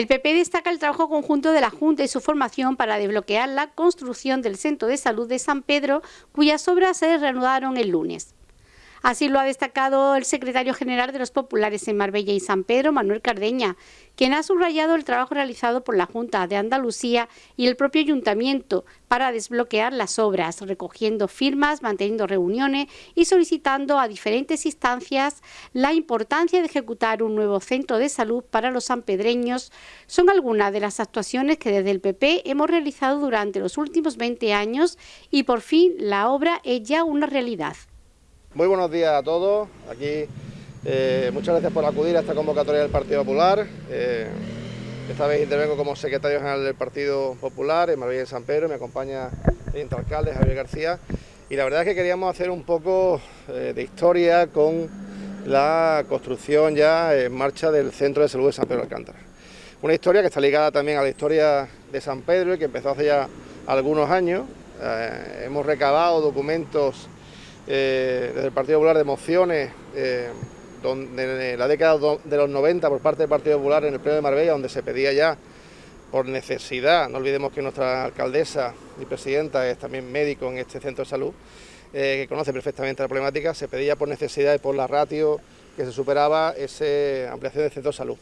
El PP destaca el trabajo conjunto de la Junta y su formación para desbloquear la construcción del Centro de Salud de San Pedro, cuyas obras se reanudaron el lunes. Así lo ha destacado el secretario general de los populares en Marbella y San Pedro, Manuel Cardeña, quien ha subrayado el trabajo realizado por la Junta de Andalucía y el propio ayuntamiento para desbloquear las obras, recogiendo firmas, manteniendo reuniones y solicitando a diferentes instancias la importancia de ejecutar un nuevo centro de salud para los sanpedreños. Son algunas de las actuaciones que desde el PP hemos realizado durante los últimos 20 años y por fin la obra es ya una realidad. Muy buenos días a todos. Aquí eh, muchas gracias por acudir a esta convocatoria del Partido Popular. Eh, esta vez intervengo como secretario general del Partido Popular en Marbella de San Pedro. Me acompaña el alcalde Javier García. Y la verdad es que queríamos hacer un poco eh, de historia con la construcción ya en marcha del Centro de Salud de San Pedro de Alcántara. Una historia que está ligada también a la historia de San Pedro y que empezó hace ya algunos años. hemos recabado documentos eh, desde el Partido Popular de mociones eh, donde, en la década de los 90 por parte del Partido Popular en el Pleno de Marbella, donde se pedía ya por necesidad, no olvidemos que nuestra alcaldesa y presidenta es también médico en este centro de salud, eh, que conoce perfectamente la problemática, se pedía por necesidad y por la ratio que se superaba esa ampliación del centro de salud.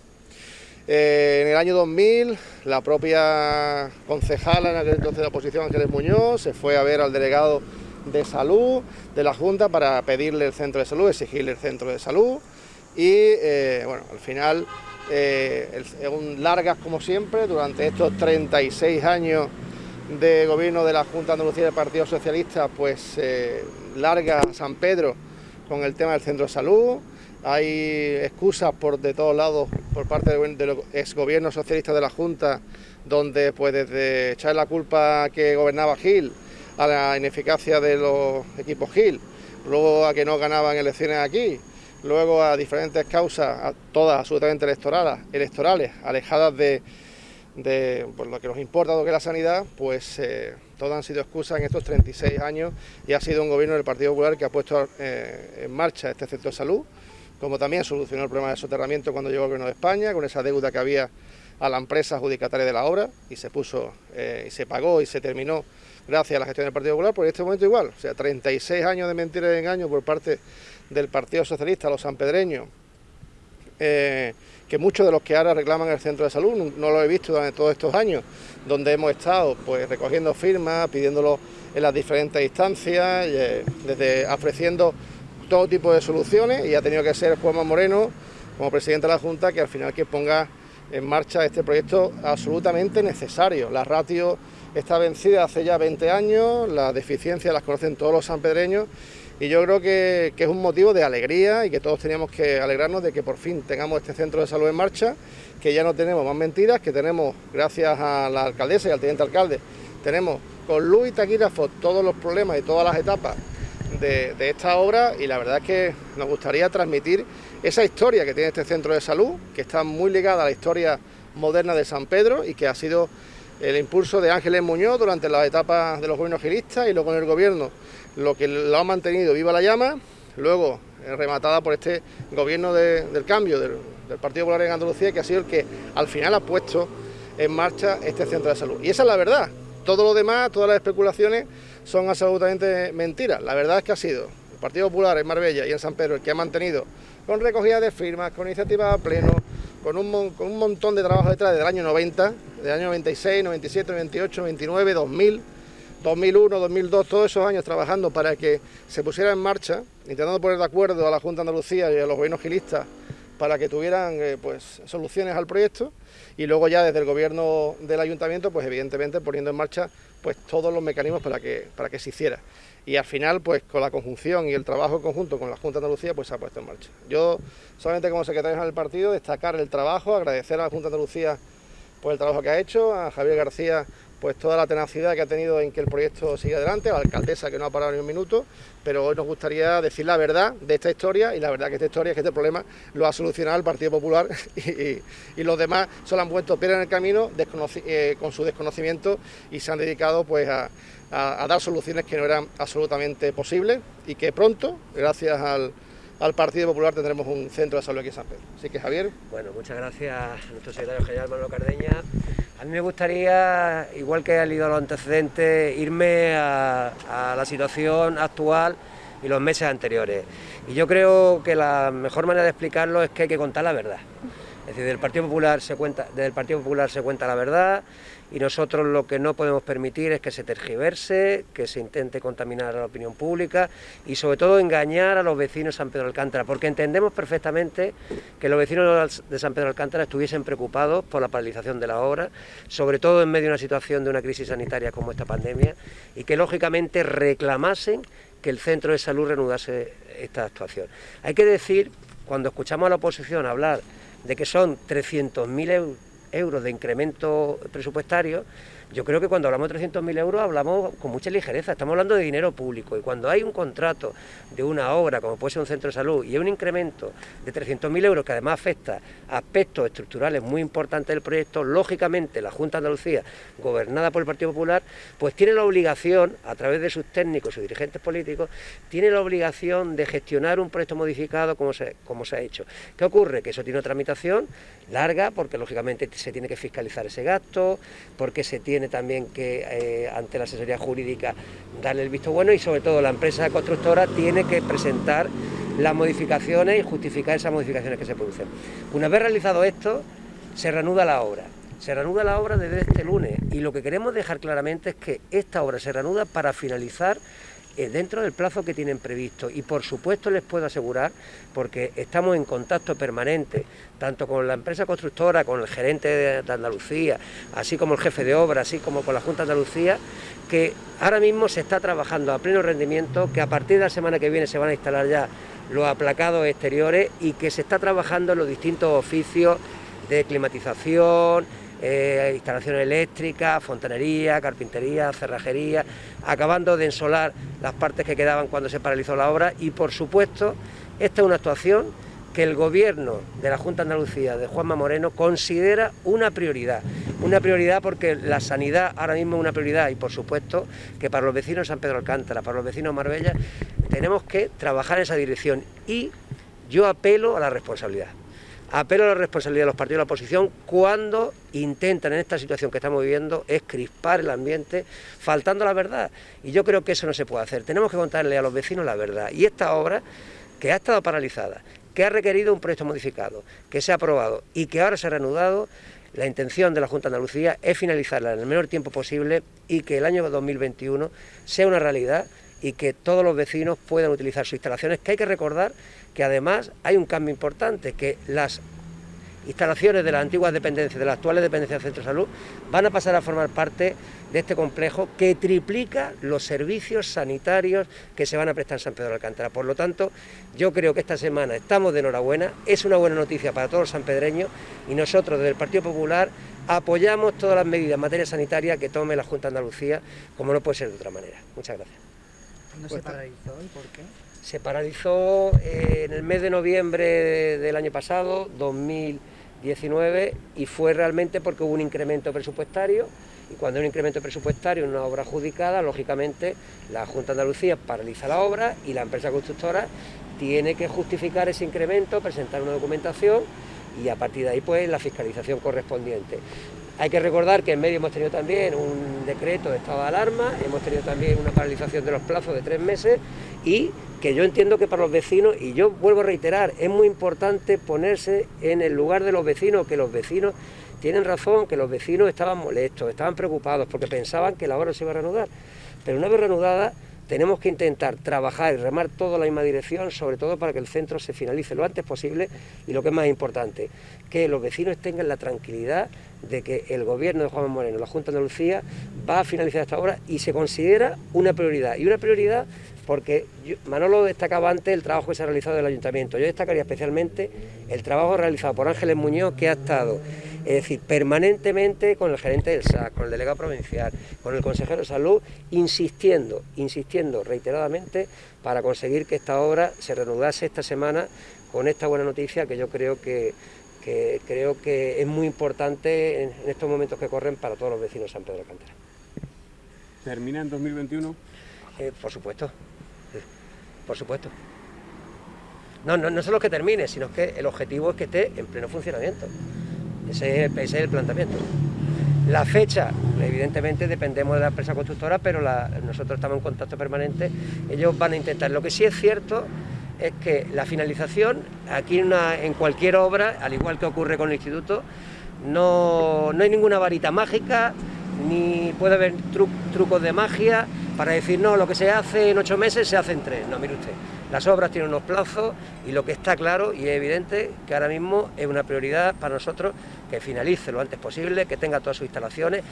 en el año 2000, la propia concejala en aquel entonces de la oposición, Ángeles Muñoz, se fue a ver al delegado de salud de la Junta para pedirle el centro de salud, exigirle el centro de salud. Y eh, bueno, al final, eh, largas como siempre, durante estos 36 años de gobierno de la Junta Andalucía del Partido Socialista, pues eh, larga San Pedro con el tema del centro de salud, hay excusas por de todos lados por parte de, los exgobiernos socialistas de la Junta, donde pues desde echar la culpa que gobernaba Gil, a la ineficacia de los equipos Gil, luego a que no ganaban elecciones aquí, luego a diferentes causas, todas absolutamente electorales, electorales alejadas de, lo que nos importa, lo que es la sanidad, pues eh, todas han sido excusas en estos 36 años y ha sido un gobierno del Partido Popular que ha puesto eh, en marcha este centro de salud, como también solucionó el problema de soterramiento cuando llegó el gobierno de España, con esa deuda que había a la empresa adjudicataria de la obra y se puso eh, y se pagó y se terminó gracias a la gestión del Partido Popular, pues en este momento igual, o sea, 36 años de mentiras y engaños por parte del Partido Socialista, los sanpedreños, eh, que muchos de los que ahora reclaman el centro de salud, no, lo he visto durante todos estos años, donde hemos estado pues recogiendo firmas, pidiéndolo en las diferentes instancias, eh, desde ofreciendo todo tipo de soluciones y ha tenido que ser Juanma Moreno, como presidente de la Junta, que al final que ponga en marcha este proyecto absolutamente necesario. La ratio está vencida hace ya 20 años, las deficiencias las conocen todos los sanpedreños y yo creo que, es un motivo de alegría y que todos teníamos que alegrarnos de que por fin tengamos este centro de salud en marcha, que ya no tenemos más mentiras, que tenemos, gracias a la alcaldesa y al teniente alcalde, tenemos con luz y taquígrafo todos los problemas y todas las etapas de, esta obra y la verdad es que nos gustaría transmitir esa historia que tiene este centro de salud, que está muy ligada a la historia moderna de San Pedro y que ha sido el impulso de Ángeles Muñoz durante las etapas de los gobiernos gilistas y luego en el gobierno lo que lo ha mantenido viva la llama, luego eh, rematada por este gobierno del cambio del, Partido Popular en Andalucía, que ha sido el que al final ha puesto en marcha este centro de salud. Y esa es la verdad. Todo lo demás, todas las especulaciones son absolutamente mentiras. La verdad es que ha sido el Partido Popular en Marbella y en San Pedro el que ha mantenido con recogida de firmas, con iniciativas a pleno, con un, con un montón de trabajo detrás desde el año 90, del año 96, 97, 98, 99, 2000, 2001, 2002, todos esos años trabajando para que se pusiera en marcha, intentando poner de acuerdo a la Junta de Andalucía y a los gobiernos gilistas para que tuvieran eh, pues, soluciones al proyecto y luego ya desde el gobierno del ayuntamiento, pues evidentemente poniendo en marcha pues, todos los mecanismos para que, para que se hiciera. Y al final, pues con la conjunción y el trabajo conjunto con la Junta de Andalucía, pues se ha puesto en marcha. Yo, solamente como secretario del partido, destacar el trabajo, agradecer a la Junta de Andalucía por el trabajo que ha hecho, a Javier García pues toda la tenacidad que ha tenido en que el proyecto siga adelante, a la alcaldesa que no ha parado ni un minuto, pero hoy nos gustaría decir la verdad de esta historia y la verdad que esta historia es que este problema lo ha solucionado el Partido Popular y, los demás solo han puesto piedra en el camino eh, con su desconocimiento y se han dedicado pues a, dar soluciones que no eran absolutamente posibles y que pronto, gracias al al Partido Popular tendremos un centro de salud aquí en San Pedro. Así que Javier. Bueno, muchas gracias a nuestro secretario general Manuel Cardeña. A mí me gustaría, igual que ha leído los antecedentes, irme a la situación actual y los meses anteriores. Y yo creo que la mejor manera de explicarlo es que hay que contar la verdad. Es decir, del Partido Popular se cuenta, desde el Partido Popular se cuenta la verdad y nosotros lo que no podemos permitir es que se tergiverse, que se intente contaminar a la opinión pública y sobre todo engañar a los vecinos de San Pedro Alcántara, porque entendemos perfectamente que los vecinos de San Pedro Alcántara estuviesen preocupados por la paralización de la obra, sobre todo en medio de una situación de una crisis sanitaria como esta pandemia, y que lógicamente reclamasen que el centro de salud reanudase esta actuación. Hay que decir, cuando escuchamos a la oposición hablar de que son 300.000 euros de incremento presupuestario, yo creo que cuando hablamos de 300.000 euros hablamos con mucha ligereza, estamos hablando de dinero público y cuando hay un contrato de una obra, como puede ser un centro de salud, y hay un incremento de 300.000 euros que además afecta aspectos estructurales muy importantes del proyecto, lógicamente la Junta de Andalucía, gobernada por el Partido Popular, pues tiene la obligación, a través de sus técnicos sus dirigentes políticos, tiene la obligación de gestionar un proyecto modificado como se, como se ha hecho. ¿Qué ocurre? Que eso tiene una tramitación larga, porque lógicamente se tiene que fiscalizar ese gasto, porque se tiene tiene también que, eh, ante la asesoría jurídica, darle el visto bueno y sobre todo la empresa constructora tiene que presentar las modificaciones y justificar esas modificaciones que se producen. Una vez realizado esto, se reanuda la obra. Se reanuda la obra desde este lunes y lo que queremos dejar claramente es que esta obra se reanuda para finalizar dentro del plazo que tienen previsto. Y por supuesto les puedo asegurar, porque estamos en contacto permanente, tanto con la empresa constructora, con el gerente de Andalucía, así como el jefe de obra, así como con la Junta de Andalucía, que ahora mismo se está trabajando a pleno rendimiento, que a partir de la semana que viene se van a instalar ya los aplacados exteriores y que se está trabajando en los distintos oficios de climatización, eh, instalaciones eléctricas, fontanería, carpintería, cerrajería, acabando de ensolar las partes que quedaban cuando se paralizó la obra. Y por supuesto esta es una actuación que el gobierno de la Junta de Andalucía de Juanma Moreno considera una prioridad, una prioridad porque la sanidad ahora mismo es una prioridad. Y por supuesto que para los vecinos de San Pedro Alcántara, para los vecinos de Marbella, tenemos que trabajar en esa dirección. Y yo apelo a la responsabilidad. Apelo a la responsabilidad de los partidos de la oposición cuando intentan en esta situación que estamos viviendo es crispar el ambiente faltando la verdad. Y yo creo que eso no se puede hacer. Tenemos que contarle a los vecinos la verdad. Y esta obra, que ha estado paralizada, que ha requerido un proyecto modificado, que se ha aprobado y que ahora se ha reanudado, la intención de la Junta de Andalucía es finalizarla en el menor tiempo posible y que el año 2021 sea una realidad y que todos los vecinos puedan utilizar sus instalaciones, que hay que recordar que además hay un cambio importante, que las instalaciones de las antiguas dependencias, de las actuales dependencias del Centro de Salud, van a pasar a formar parte de este complejo que triplica los servicios sanitarios que se van a prestar en San Pedro de Alcántara. Por lo tanto, yo creo que esta semana estamos de enhorabuena, es una buena noticia para todos los sanpedreños y nosotros desde el Partido Popular apoyamos todas las medidas en materia sanitaria que tome la Junta de Andalucía, como no puede ser de otra manera. Muchas gracias. ¿No se paralizó y por qué? Se paralizó eh, en el mes de noviembre del año pasado, 2019, y fue realmente porque hubo un incremento presupuestario, y cuando hay un incremento presupuestario en una obra adjudicada, lógicamente la Junta de Andalucía paraliza la obra y la empresa constructora tiene que justificar ese incremento, presentar una documentación y a partir de ahí pues la fiscalización correspondiente. Hay que recordar que en medio hemos tenido también un decreto de estado de alarma, hemos tenido también una paralización de los plazos de tres meses y que yo entiendo que para los vecinos, y yo vuelvo a reiterar, es muy importante ponerse en el lugar de los vecinos, que los vecinos tienen razón, que los vecinos estaban molestos, estaban preocupados porque pensaban que la obra se iba a reanudar. Pero una vez reanudada, tenemos que intentar trabajar y remar todo en la misma dirección, sobre todo para que el centro se finalice lo antes posible y lo que es más importante, que los vecinos tengan la tranquilidad de que el gobierno de Juan Moreno, la Junta de Andalucía, va a finalizar esta obra y se considera una prioridad. Y una prioridad porque Manolo destacaba antes el trabajo que se ha realizado del ayuntamiento. Yo destacaría especialmente el trabajo realizado por Ángeles Muñoz, que ha estado es decir, permanentemente con el gerente del SAC, con el delegado provincial, con el consejero de salud, insistiendo, insistiendo reiteradamente para conseguir que esta obra se reanudase esta semana con esta buena noticia que yo creo que, creo que es muy importante en, estos momentos que corren para todos los vecinos de San Pedro de Alcántara. ¿Termina en 2021? Eh, por supuesto, por supuesto. No, no, no solo que termine, sino que el objetivo es que esté en pleno funcionamiento. Ese es, el planteamiento. La fecha, evidentemente dependemos de la empresa constructora, pero nosotros estamos en contacto permanente, ellos van a intentar. Lo que sí es cierto es que la finalización, aquí en, cualquier obra, al igual que ocurre con el instituto, no, no hay ninguna varita mágica, ni puede haber tru, trucos de magia para decir, no, lo que se hace en ocho meses se hace en tres. No, mire usted, las obras tienen unos plazos y lo que está claro y es evidente que ahora mismo es una prioridad para nosotros que finalice lo antes posible, que tenga todas sus instalaciones,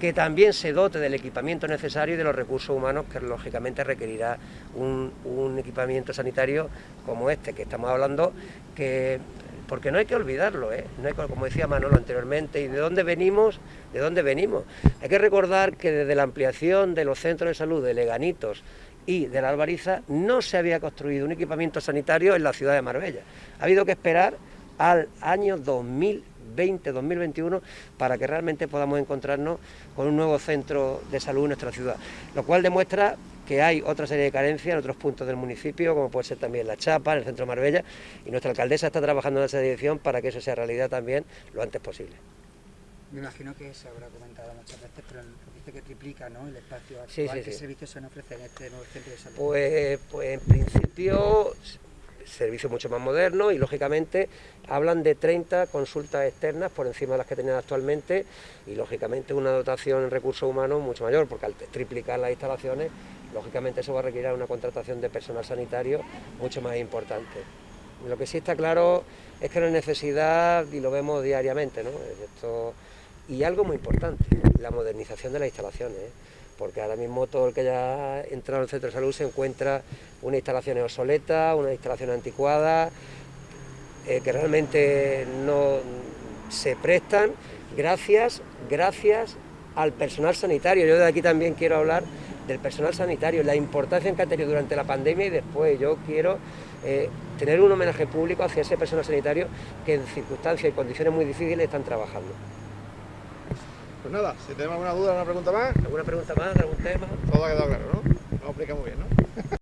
que también se dote del equipamiento necesario y de los recursos humanos que lógicamente requerirá un, equipamiento sanitario como este que estamos hablando, que porque no hay que olvidarlo, ¿eh? no hay, como decía Manolo anteriormente, y de dónde venimos, de dónde venimos. Hay que recordar que desde la ampliación de los centros de salud de Leganitos y de la Albariza no se había construido un equipamiento sanitario en la ciudad de Marbella. Ha habido que esperar al año 2020-2021 para que realmente podamos encontrarnos con un nuevo centro de salud en nuestra ciudad, lo cual demuestra que hay otra serie de carencias en otros puntos del municipio, como puede ser también La Chapa, en el centro de Marbella, y nuestra alcaldesa está trabajando en esa dirección para que eso sea realidad también lo antes posible. Me imagino que se habrá comentado muchas veces, pero dice que triplica ¿no? el espacio actual. Sí, sí, ¿Qué sí. servicios se ofrecer en este nuevo centro de salud? Pues, pues en principio servicios mucho más modernos y lógicamente hablan de 30 consultas externas por encima de las que tenían actualmente y lógicamente una dotación en recursos humanos mucho mayor porque al triplicar las instalaciones lógicamente eso va a requerir una contratación de personal sanitario mucho más importante. Lo que sí está claro es que no hay necesidad y lo vemos diariamente, ¿no? Esto, y algo muy importante, la modernización de las instalaciones. ¿eh? porque ahora mismo todo el que haya entrado en el centro de salud se encuentra una instalación obsoleta, una instalación anticuada, eh, que realmente no se prestan gracias, gracias al personal sanitario. Yo de aquí también quiero hablar del personal sanitario, la importancia que ha tenido durante la pandemia y después. Yo quiero eh, tener un homenaje público hacia ese personal sanitario que en circunstancias y condiciones muy difíciles están trabajando. Pues nada, si tenemos alguna duda, alguna pregunta más, ¿Alguna pregunta más? ¿Algún tema? todo ha quedado claro, ¿no? Lo explicamos bien, ¿no?